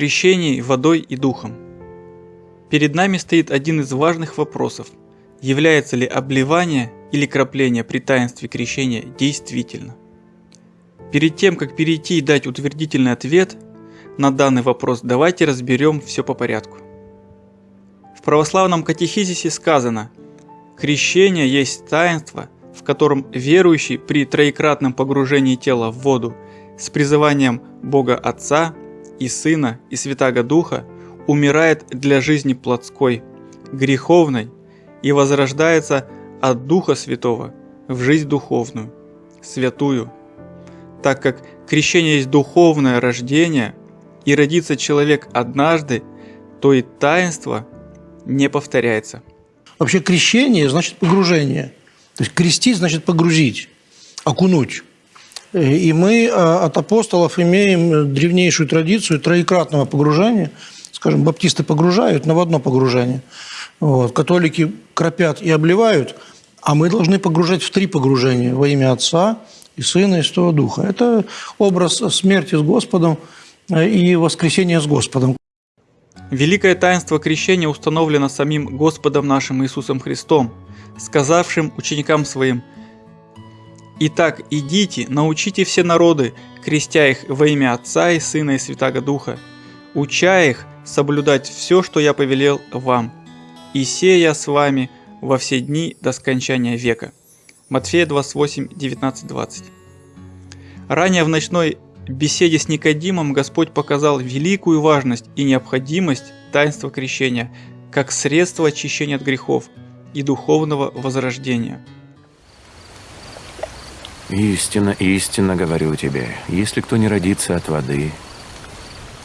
крещении водой и духом. Перед нами стоит один из важных вопросов. Является ли обливание или крапление при таинстве крещения действительно? Перед тем, как перейти и дать утвердительный ответ на данный вопрос, давайте разберем все по порядку. В православном катехизисе сказано «Крещение есть таинство, в котором верующий при троекратном погружении тела в воду с призыванием Бога Отца, и Сына, и Святаго Духа умирает для жизни плотской, греховной и возрождается от Духа Святого в жизнь духовную, святую. Так как крещение есть духовное рождение, и родится человек однажды, то и таинство не повторяется. Вообще крещение значит погружение. То есть крестить значит погрузить, окунуть. И мы а, от апостолов имеем древнейшую традицию троекратного погружения. Скажем, баптисты погружают, но в одно погружение. Вот. Католики кропят и обливают, а мы должны погружать в три погружения во имя Отца и Сына и Святого Духа. Это образ смерти с Господом э, и воскресения с Господом. Великое таинство крещения установлено самим Господом нашим Иисусом Христом, сказавшим ученикам своим – Итак, идите, научите все народы, крестя их во имя Отца и Сына и Святаго Духа, уча их соблюдать все, что я повелел вам. И сея с вами во все дни до скончания века. Матфея 28, 19, 20. Ранее в ночной беседе с Никодимом Господь показал великую важность и необходимость таинства крещения как средство очищения от грехов и духовного возрождения – Истинно, истинно говорю тебе, если кто не родится от воды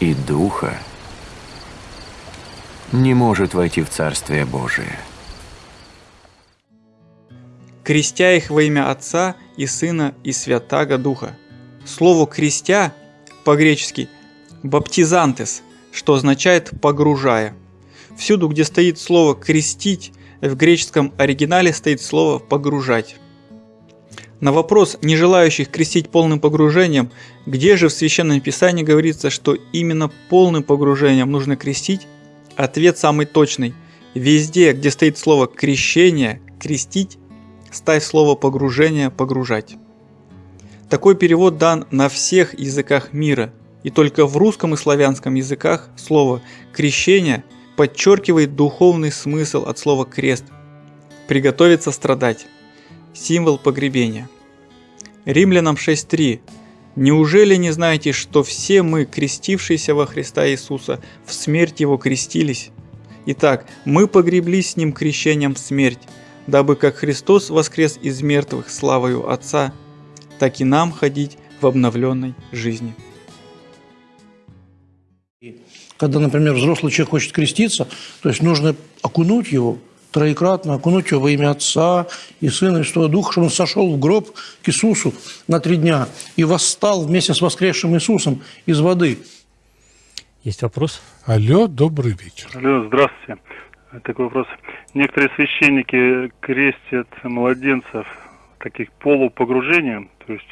и духа, не может войти в Царствие Божие. Крестя их во имя Отца и Сына и Святаго Духа. Слово «крестя» по-гречески «баптизантес», что означает «погружая». Всюду, где стоит слово «крестить», в греческом оригинале стоит слово «погружать». На вопрос не желающих крестить полным погружением, где же в Священном Писании говорится, что именно полным погружением нужно крестить, ответ самый точный. Везде, где стоит слово «крещение», «крестить», ставь слово «погружение», «погружать». Такой перевод дан на всех языках мира, и только в русском и славянском языках слово «крещение» подчеркивает духовный смысл от слова «крест» – «приготовиться страдать» символ погребения. Римлянам 6.3. Неужели не знаете, что все мы, крестившиеся во Христа Иисуса, в смерть Его крестились? Итак, мы погреблись с Ним крещением в смерть, дабы как Христос воскрес из мертвых славою Отца, так и нам ходить в обновленной жизни. Когда, например, взрослый человек хочет креститься, то есть нужно окунуть его троекратно окунуть его во имя Отца и Сына и Святого Духа, чтобы он сошел в гроб к Иисусу на три дня и восстал вместе с воскресшим Иисусом из воды. Есть вопрос? Алло, добрый вечер. Алло, здравствуйте. Такой вопрос. Некоторые священники крестят младенцев таких полупогружением, то есть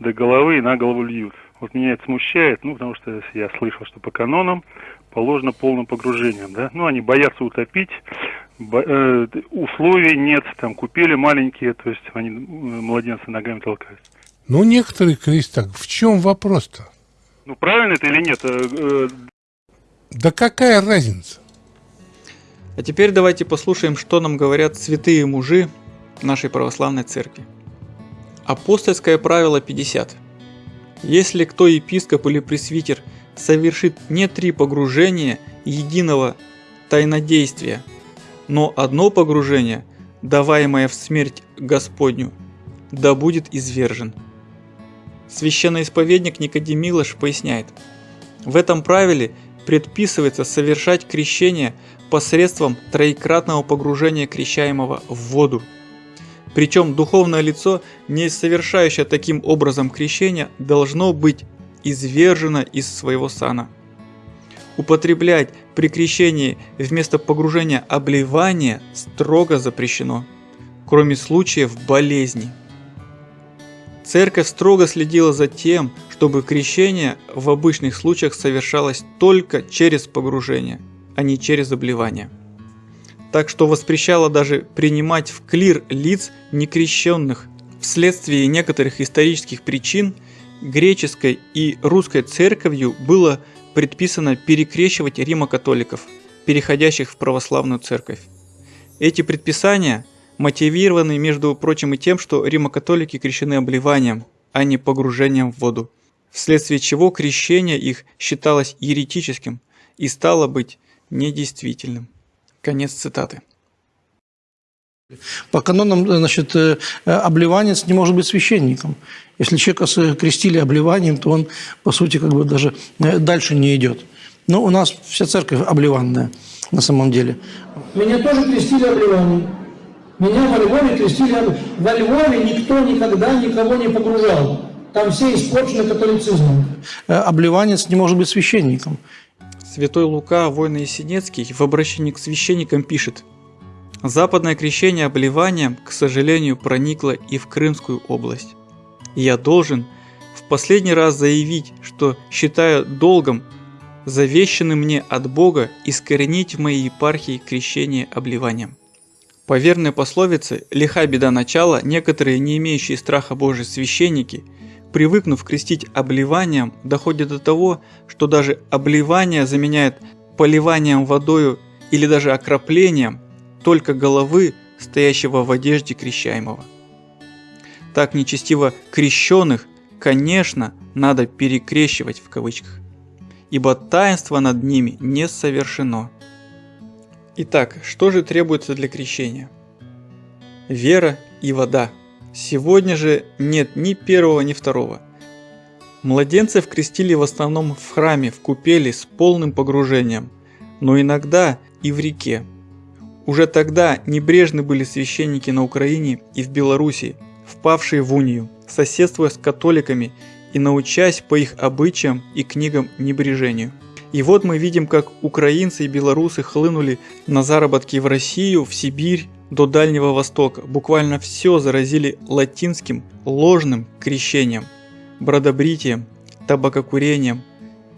до головы и на голову льют. Вот меня это смущает, ну, потому что я слышал, что по канонам положено полным погружением, да. Ну, они боятся утопить, условий нет, там купили маленькие, то есть они э, младенцы ногами толкают. Ну, некоторые крестят. В чем вопрос-то? Ну, правильно это или нет? Э, да какая разница? А теперь давайте послушаем, что нам говорят святые мужи нашей православной церкви. Апостольское правило 50. Если кто епископ или пресвитер совершит не три погружения единого тайнодействия – но одно погружение, даваемое в смерть Господню, да будет извержен. Священный исповедник Никодим Милош поясняет, в этом правиле предписывается совершать крещение посредством троекратного погружения крещаемого в воду. Причем духовное лицо, не совершающее таким образом крещение, должно быть извержено из своего сана. Употреблять при крещении вместо погружения обливание строго запрещено, кроме случаев болезни. Церковь строго следила за тем, чтобы крещение в обычных случаях совершалось только через погружение, а не через обливание. Так что воспрещало даже принимать в клир лиц некрещенных. Вследствие некоторых исторических причин греческой и русской церковью было предписано перекрещивать римокатоликов, переходящих в православную церковь. Эти предписания мотивированы, между прочим, и тем, что римокатолики крещены обливанием, а не погружением в воду, вследствие чего крещение их считалось еретическим и стало быть недействительным. Конец цитаты. По канонам, значит, э, обливанец не может быть священником. Если человека крестили обливанием, то он, по сути, как бы даже э, дальше не идет. Но у нас вся церковь обливанная на самом деле. Меня тоже крестили обливанием. Меня во Львове крестили. Во Львове никто никогда никого не погружал. Там все испорчены католицизмом. Э, обливанец не может быть священником. Святой Лука, воин Есенецкий, в обращении к священникам пишет «Западное крещение обливанием, к сожалению, проникло и в Крымскую область. Я должен в последний раз заявить, что считаю долгом, завещанным мне от Бога, искоренить в моей епархии крещение обливанием». По верной пословице «лиха беда начала» некоторые не имеющие страха Божий священники – привыкнув крестить обливанием, доходит до того, что даже обливание заменяет поливанием водою или даже окроплением только головы, стоящего в одежде крещаемого. Так нечестиво крещенных, конечно, надо перекрещивать в кавычках, ибо таинство над ними не совершено. Итак, что же требуется для крещения? Вера и вода – Сегодня же нет ни первого, ни второго. Младенцев крестили в основном в храме, в купели с полным погружением, но иногда и в реке. Уже тогда небрежны были священники на Украине и в Белоруссии, впавшие в унию, соседствуя с католиками и научась по их обычаям и книгам небрежению. И вот мы видим, как украинцы и белорусы хлынули на заработки в Россию, в Сибирь, до Дальнего Востока буквально все заразили латинским ложным крещением, бродобритием, табакокурением,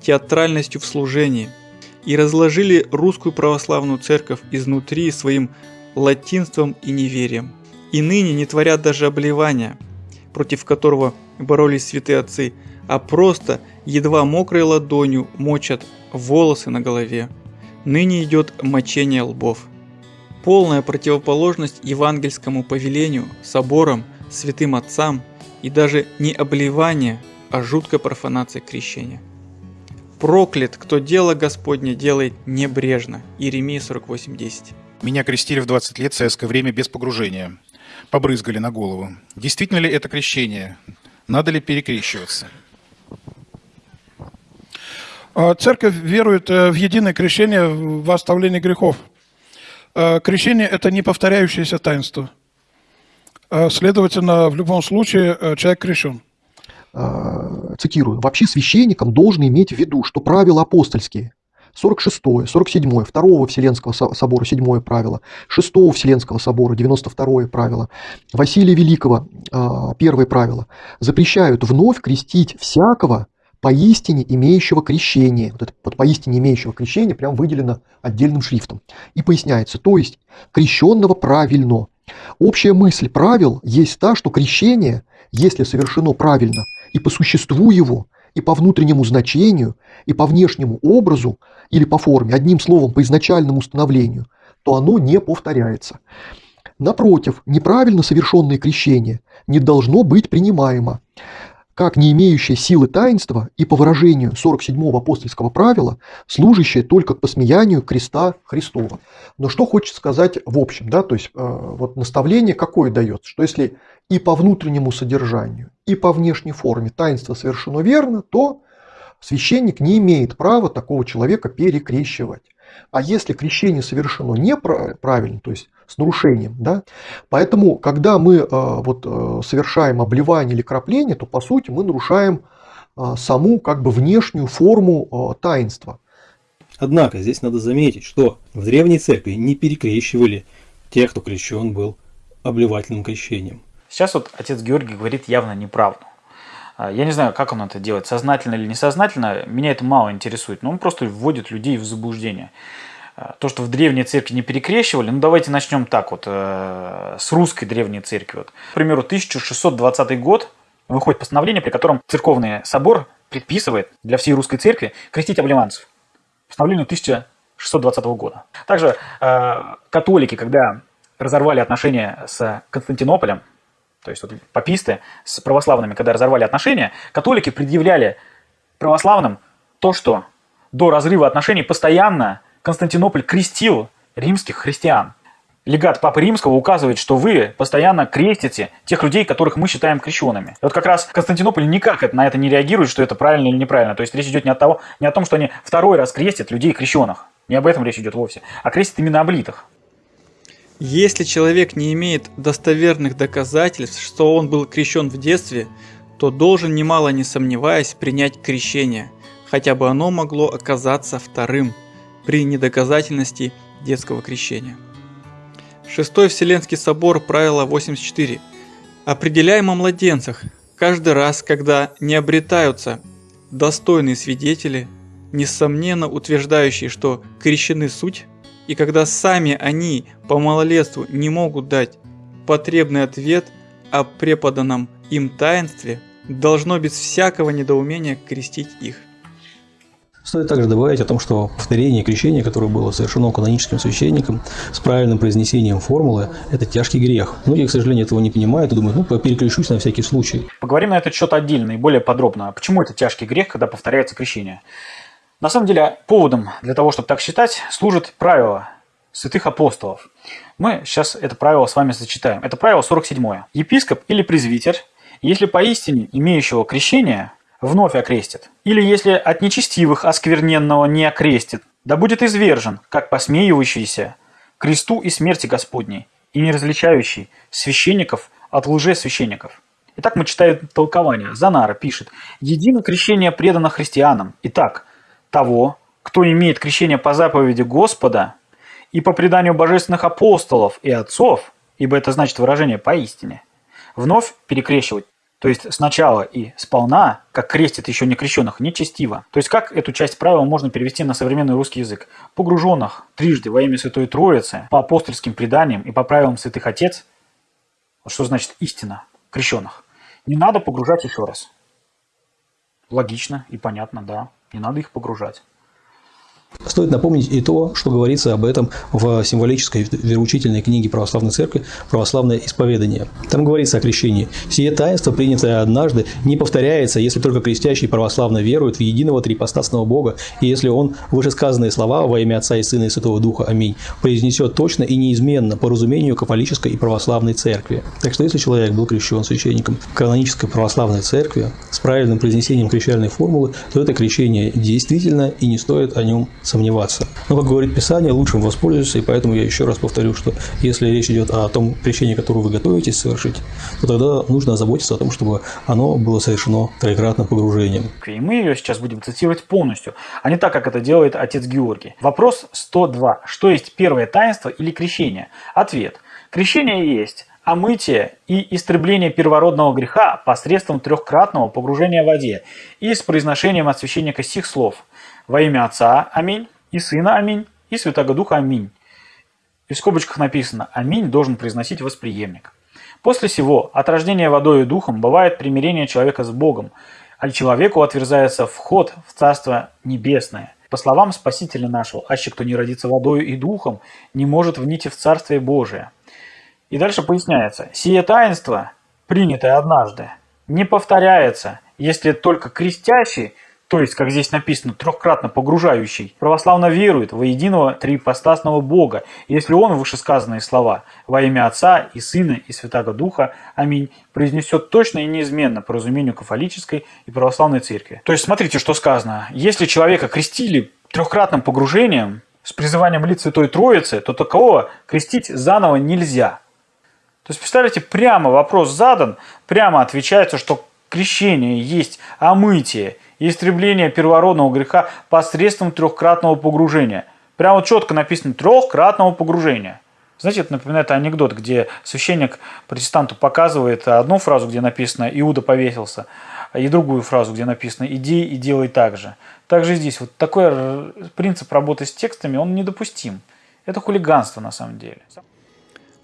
театральностью в служении и разложили русскую православную церковь изнутри своим латинством и неверием. И ныне не творят даже обливания, против которого боролись святые отцы, а просто едва мокрой ладонью мочат волосы на голове. Ныне идет мочение лбов полная противоположность евангельскому повелению, соборам, святым отцам и даже не обливание, а жуткая профанация крещения. Проклят, кто дело Господне делает небрежно. Иеремия 48.10. Меня крестили в 20 лет в советское время без погружения. Побрызгали на голову. Действительно ли это крещение? Надо ли перекрещиваться? А, церковь верует э, в единое крещение в оставлении грехов – Э, крещение – это не повторяющееся таинство. Э, следовательно, в любом случае э, человек крещен. Цитирую. «Вообще священникам должен иметь в виду, что правила апостольские, 46, 47, 2 Вселенского собора, 7 правило, 6 Вселенского собора, 92 правило, Василия Великого, первое правило, запрещают вновь крестить всякого, поистине имеющего крещение. Вот это под поистине имеющего крещение прям выделено отдельным шрифтом. И поясняется, то есть крещенного правильно. Общая мысль правил есть та, что крещение, если совершено правильно, и по существу его, и по внутреннему значению, и по внешнему образу, или по форме, одним словом, по изначальному установлению, то оно не повторяется. Напротив, неправильно совершенное крещение не должно быть принимаемо как не имеющее силы таинства и по выражению 47-го апостольского правила, служащее только к посмеянию креста Христова. Но что хочет сказать в общем, да, то есть э, вот наставление какое дается, что если и по внутреннему содержанию, и по внешней форме таинство совершено верно, то священник не имеет права такого человека перекрещивать. А если крещение совершено неправильно, то есть с нарушением, да, поэтому, когда мы э, вот, э, совершаем обливание или крапление, то по сути мы нарушаем э, саму как бы внешнюю форму таинства. Однако здесь надо заметить, что в древней церкви не перекрещивали тех, кто крещен был обливательным крещением. Сейчас вот отец Георгий говорит явно неправду. А, Я не знаю, как он это делает, сознательно или несознательно, меня это мало интересует, но он просто вводит людей в заблуждение. А, То, что в древней церкви не перекрещивали, ну давайте начнем так вот, э, с русской древней церкви. Вот. К примеру, 1620 год выходит постановление, при котором церковный собор предписывает для всей русской церкви крестить обливанцев. Постановление 1620 года. Также э, католики, когда разорвали отношения с Константинополем, то есть вот паписты с православными, когда разорвали отношения, католики предъявляли православным то, что до разрыва отношений постоянно Константинополь крестил римских христиан. Легат Папы Римского указывает, что вы постоянно крестите тех людей, которых мы считаем крещенными. И вот как раз Константинополь никак на это не реагирует, что это правильно или неправильно. То есть речь идет не, от того, не о том, что они второй раз крестят людей крещенных. Не об этом речь идет вовсе. А крестят именно облитых. Если человек не имеет достоверных доказательств, что он был крещен в детстве, то должен, немало не сомневаясь, принять крещение, хотя бы оно могло оказаться вторым при недоказательности детского крещения. Шестой Вселенский собор, правило 84. Определяем о младенцах. Каждый раз, когда не обретаются достойные свидетели, несомненно утверждающие, что крещены суть, и когда сами они по малолетству не могут дать потребный ответ о преподанном им таинстве, должно без всякого недоумения крестить их. Стоит также добавить о том, что повторение крещения, которое было совершено каноническим священником с правильным произнесением формулы, это тяжкий грех. Многие, к сожалению, этого не понимают и думают, ну, переключусь на всякий случай. Поговорим на этот счет отдельно и более подробно. Почему это тяжкий грех, когда повторяется крещение? На самом деле, поводом для того, чтобы так считать, служит правило святых апостолов. Мы сейчас это правило с вами зачитаем. Это правило 47. Епископ или презвитер, если поистине имеющего крещение вновь окрестит, или если от нечестивых оскверненного не окрестит, да будет извержен, как посмеивающийся, кресту и смерти Господней, и не различающий священников от лжесвященников. Итак, мы читаем толкование. Занара пишет, «Едино крещение предано христианам. Итак, того, кто имеет крещение по заповеди Господа и по преданию божественных апостолов и отцов, ибо это значит выражение поистине, вновь перекрещивать то есть сначала и сполна, как крестит еще не крещенных, нечестиво. То есть как эту часть правила можно перевести на современный русский язык? Погруженных трижды во имя Святой Троицы, по апостольским преданиям и по правилам Святых Отец, что значит истина крещенных, не надо погружать еще раз. Логично и понятно, да, не надо их погружать. Стоит напомнить и то, что говорится об этом в символической вероучительной книге Православной Церкви «Православное исповедание». Там говорится о крещении. «Сие таинство, принятое однажды, не повторяется, если только крестящий православно верует в единого трипостасного Бога, и если он вышесказанные слова во имя Отца и Сына и Святого Духа, аминь, произнесет точно и неизменно по разумению католической и православной церкви». Так что если человек был крещен священником канонической православной церкви с правильным произнесением крещальной формулы, то это крещение действительно и не стоит о нем сомневаться. Но, как говорит Писание, лучшим воспользуйся, и поэтому я еще раз повторю, что если речь идет о том крещении, которое вы готовитесь совершить, то тогда нужно заботиться о том, чтобы оно было совершено троекратным погружением. И мы ее сейчас будем цитировать полностью, а не так, как это делает отец Георгий. Вопрос 102. Что есть первое таинство или крещение? Ответ. Крещение есть омытие и истребление первородного греха посредством трехкратного погружения в воде и с произношением от священника сих слов – во имя Отца, аминь, и Сына, аминь, и Святого Духа, аминь. И в скобочках написано «Аминь» должен произносить восприемник. После сего от рождения водой и духом бывает примирение человека с Богом, а человеку отверзается вход в Царство Небесное. По словам Спасителя нашего, аще кто не родится водой и духом, не может внить в Царствие Божие. И дальше поясняется, сие таинство, принятое однажды, не повторяется, если только крестящий – то есть, как здесь написано, трехкратно погружающий, православно верует во единого триипостасного Бога, если он вышесказанные слова во имя Отца и Сына и Святаго Духа, аминь, произнесет точно и неизменно по разумению кафолической и православной церкви. То есть, смотрите, что сказано. Если человека крестили трехкратным погружением с призыванием лиц Святой Троицы, то такового крестить заново нельзя. То есть, представляете, прямо вопрос задан, прямо отвечается, что крещение есть омытие истребление первородного греха посредством трехкратного погружения. Прямо четко написано трехкратного погружения. Знаете, это напоминает анекдот, где священник протестанту показывает одну фразу, где написано «Иуда повесился», и другую фразу, где написано «иди и делай так же». Также здесь вот такой принцип работы с текстами, он недопустим. Это хулиганство на самом деле.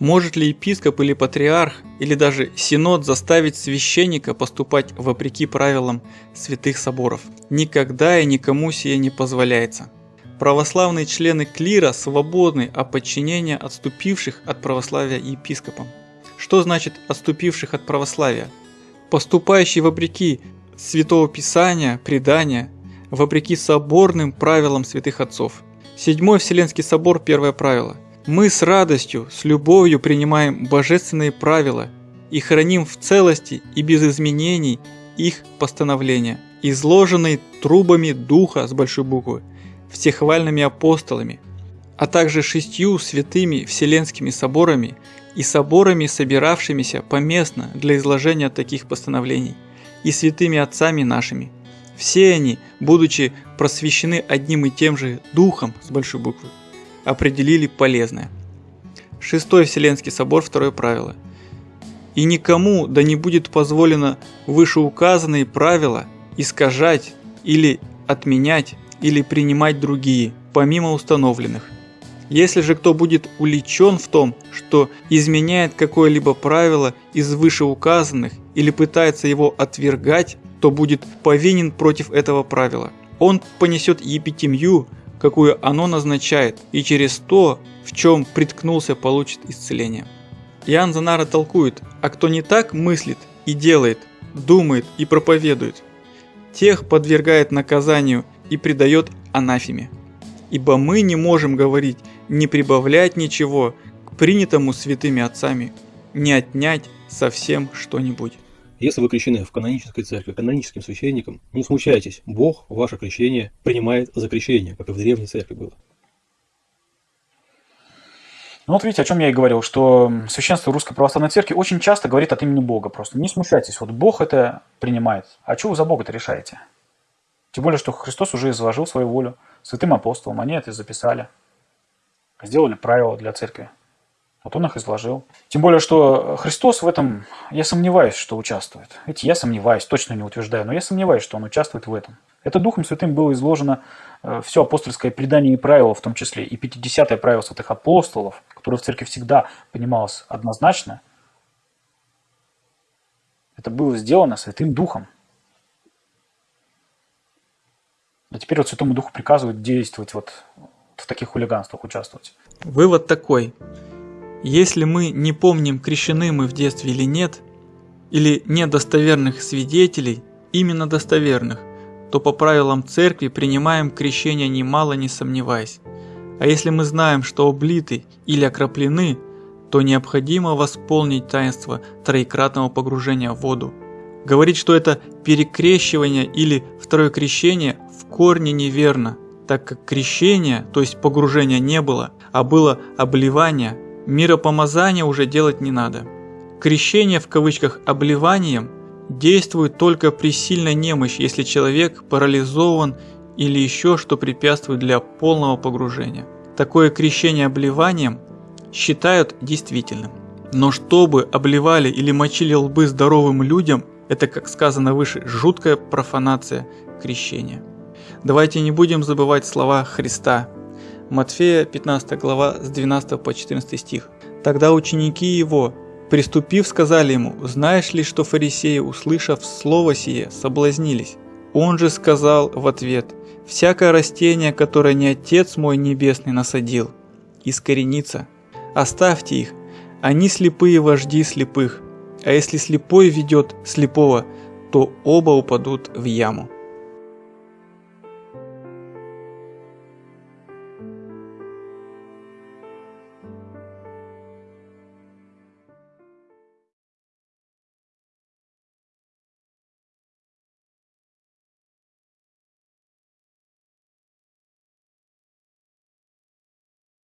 Может ли епископ или патриарх, или даже синод заставить священника поступать вопреки правилам святых соборов? Никогда и никому сие не позволяется. Православные члены клира свободны от подчинения отступивших от православия епископам. Что значит отступивших от православия? Поступающий вопреки Святого Писания, предания, вопреки соборным правилам святых отцов. Седьмой Вселенский собор, первое правило – мы с радостью, с любовью принимаем божественные правила и храним в целости и без изменений их постановления, изложенные трубами Духа с большой буквы, всехвальными апостолами, а также шестью святыми вселенскими соборами и соборами, собиравшимися поместно для изложения таких постановлений, и святыми отцами нашими. Все они, будучи просвещены одним и тем же Духом с большой буквы, определили полезное. Шестой Вселенский собор, второе правило. И никому да не будет позволено вышеуказанные правила искажать или отменять или принимать другие, помимо установленных. Если же кто будет уличен в том, что изменяет какое-либо правило из вышеуказанных или пытается его отвергать, то будет повинен против этого правила. Он понесет епитемью, какую оно назначает, и через то, в чем приткнулся, получит исцеление. Иоанн Занара толкует, а кто не так мыслит и делает, думает и проповедует, тех подвергает наказанию и предает анафеме. Ибо мы не можем говорить, не прибавлять ничего к принятому святыми отцами, не отнять совсем что-нибудь. Если вы крещены в канонической церкви каноническим священником, не смущайтесь, Бог ваше крещение принимает за крещение, как и в древней церкви было. Ну вот видите, о чем я и говорил, что священство Русской Православной Церкви очень часто говорит от имени Бога просто. Не смущайтесь, вот Бог это принимает. А что вы за Бога-то решаете? Тем более, что Христос уже изложил свою волю святым апостолам, они это записали, сделали правила для церкви. Вот он их изложил. Тем более, что Христос в этом, я сомневаюсь, что участвует. Видите, я сомневаюсь, точно не утверждаю, но я сомневаюсь, что он участвует в этом. Это Духом Святым было изложено э, все апостольское предание и правила в том числе, и 50-е правило святых апостолов, которое в церкви всегда понималось однозначно. Это было сделано Святым Духом. А теперь вот Святому Духу приказывают действовать вот в таких хулиганствах, участвовать. Вывод такой. Если мы не помним, крещены мы в детстве или нет, или нет достоверных свидетелей, именно достоверных, то по правилам церкви принимаем крещение немало не сомневаясь. А если мы знаем, что облиты или окроплены, то необходимо восполнить таинство троекратного погружения в воду. Говорить, что это перекрещивание или второе крещение в корне неверно, так как крещения, то есть погружения не было, а было обливание – Миропомазание уже делать не надо. Крещение в кавычках обливанием действует только при сильной немощи, если человек парализован или еще что препятствует для полного погружения. Такое крещение обливанием считают действительным. Но чтобы обливали или мочили лбы здоровым людям, это, как сказано выше, жуткая профанация крещения. Давайте не будем забывать слова Христа – Матфея 15 глава с 12 по 14 стих. Тогда ученики его, приступив, сказали ему, «Знаешь ли, что фарисеи, услышав слово сие, соблазнились?» Он же сказал в ответ, «Всякое растение, которое не Отец мой Небесный насадил, искоренится. Оставьте их, они слепые вожди слепых, а если слепой ведет слепого, то оба упадут в яму».